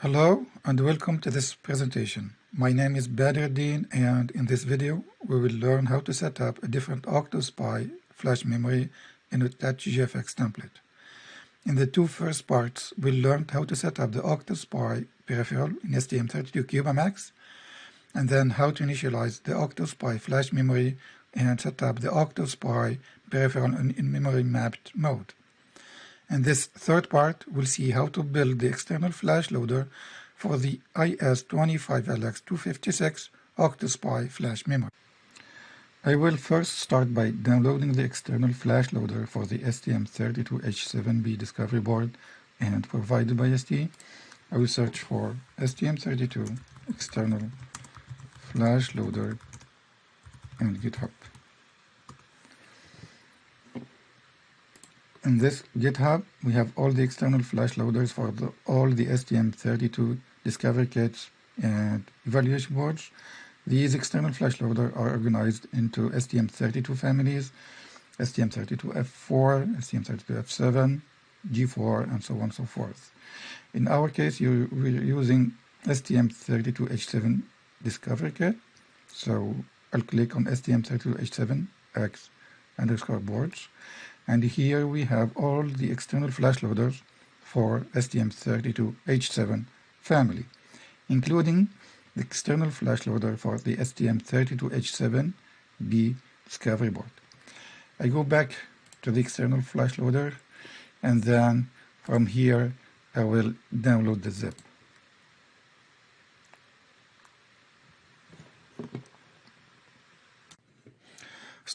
Hello and welcome to this presentation. My name is Badruddin and in this video we will learn how to set up a different OctoSPI flash memory in a TouchGFX template. In the two first parts we learned how to set up the OctoSPI peripheral in STM32CubeMX and then how to initialize the OctoSPI flash memory and set up the OctoSPI peripheral in, memory mapped mode. In this third part, we'll see how to build the external flash loader for the IS25LX256 OctoSPI flash memory. I will first start by downloading the external flash loader for the STM32H7B discovery board and provided by ST. I will search for STM32 external flash loader and GitHub. In this GitHub, we have all the external flash loaders for the, all the STM32 discovery kits and evaluation boards. These external flash loaders are organized into STM32 families, STM32F4, STM32F7, G4, and so on and so forth. In our case, you, we're using STM32H7 discovery kit. So I'll click on STM32H7X underscore boards and here we have all the external flash loaders for STM32H7 family, including the external flash loader for the STM32H7B discovery board. I go back to the external flash loader and then from here I will download the zip.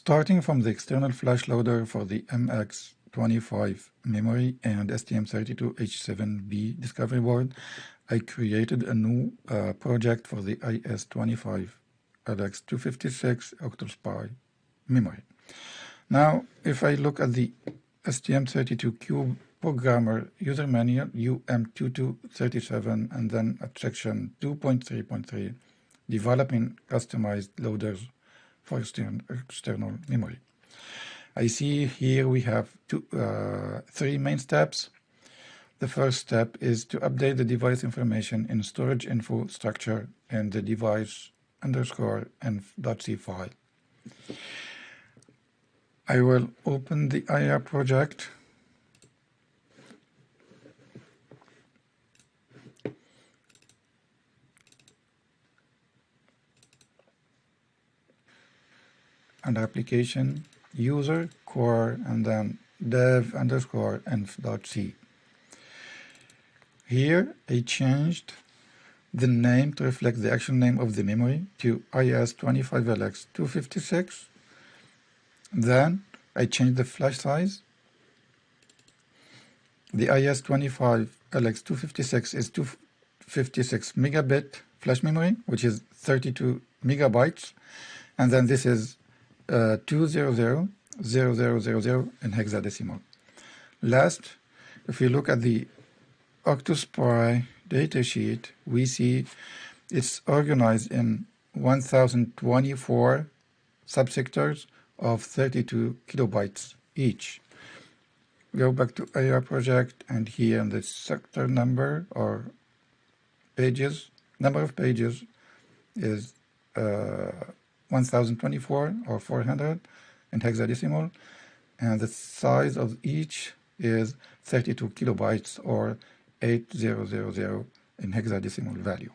Starting from the external flash loader for the MX25 memory and STM32H7B discovery board, I created a new uh, project for the IS25 LX256 OctoSPI memory. Now, if I look at the STM32Cube programmer user manual UM2237 and then at section 2.3.3, developing customized loaders for external memory. I see here we have two, uh, three main steps. The first step is to update the device information in storage info structure and the device underscore and .c file. I will open the IAR project and application user core and then dev underscore env.c. Here I changed the name to reflect the actual name of the memory to IS25LX256. Then I changed the flash size. The IS25LX256 is 256 megabit flash memory, which is 32 megabytes. And then this is uh, 200 0000 in hexadecimal. Last, if we look at the OctoSPI datasheet, we see it's organized in 1024 subsectors of 32 kilobytes each. Go back to IAR project and here in the sector number or pages, number of pages is uh, 1024 or 400 in hexadecimal and the size of each is 32 kilobytes or 8000 in hexadecimal value.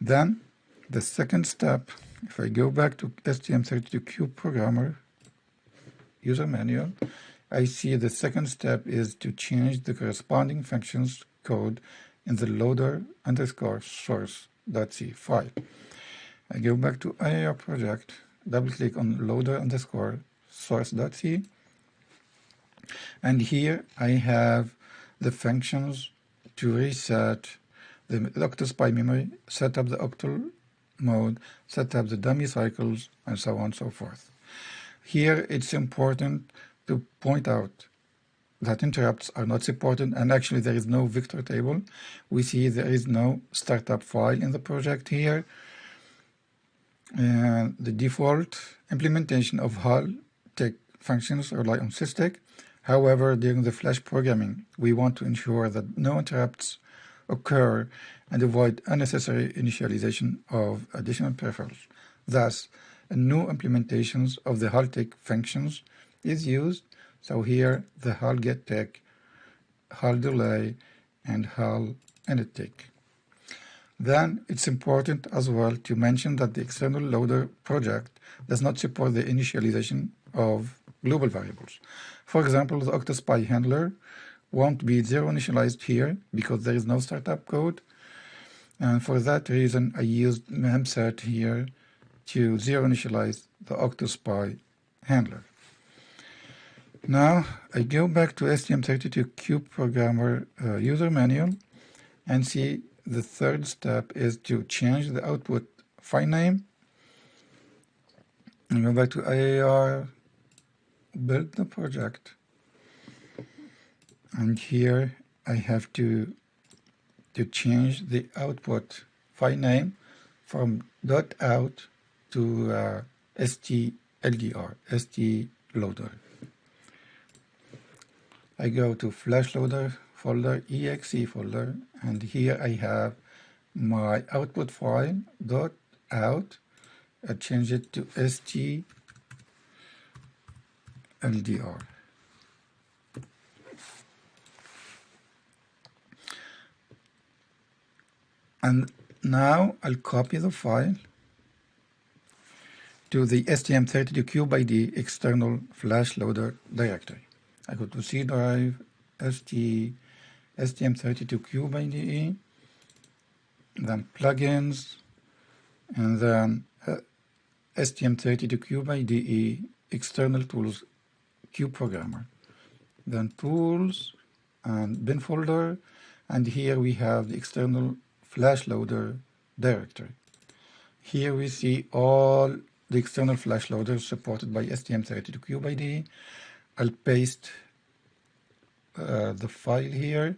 Then the second step, if I go back to STM32Cube programmer user manual, I see the second step is to change the corresponding functions code in the loader underscore source.c file. I go back to IAR project, double click on loader underscore source.c, and here I have the functions to reset the OctoSPI memory, set up the octal mode, set up the dummy cycles, and so on and so forth. Here it's important to point out that interrupts are not supported and actually there is no vector table. We see there is no startup file in the project here the default implementation of HAL tick functions rely on SysTick. However, during the Flash programming, we want to ensure that no interrupts occur and avoid unnecessary initialization of additional peripherals. Thus, a new implementations of the HAL-TICK functions is used. So here, the HAL get tick, HAL delay, and HAL init tick. Then it's important as well to mention that the external loader project does not support the initialization of global variables. For example, the OctoSPI handler won't be zero initialized here because there is no startup code. And for that reason, I used memset here to zero initialize the OctoSPI handler. Now I go back to STM32Cube programmer uh, user manual and see the third step is to change the output file name and go back to IAR build the project and here I have to to change the output file name from .out to uh, stldr, st loader. I go to flash loader folder, exe folder, and here I have my output file dot out. I change it to st LDR. And now I'll copy the file to the STM32CubeIDE external flash loader directory. I go to C drive, ST, STM32Cube then plugins, and then uh, STM32Cube external tools Cube Programmer. Then Tools and bin folder, and here we have the external flash loader directory. Here we see all the external flash loaders supported by STM32Cube I'll paste uh, the file here.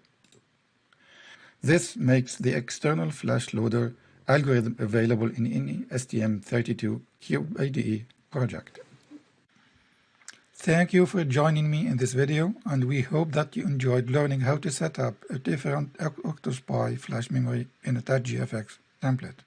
This makes the external flash loader algorithm available in any STM32Cube project. Thank you for joining me in this video and we hope that you enjoyed learning how to set up a different OctoSPI flash memory in a TouchGFX template.